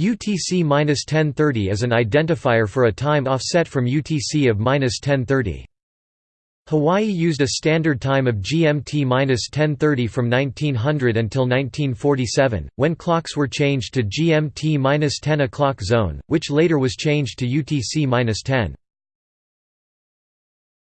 UTC-1030 is an identifier for a time offset from UTC of 1030. Hawaii used a standard time of GMT-1030 from 1900 until 1947, when clocks were changed to GMT-10 o'clock zone, which later was changed to UTC-10.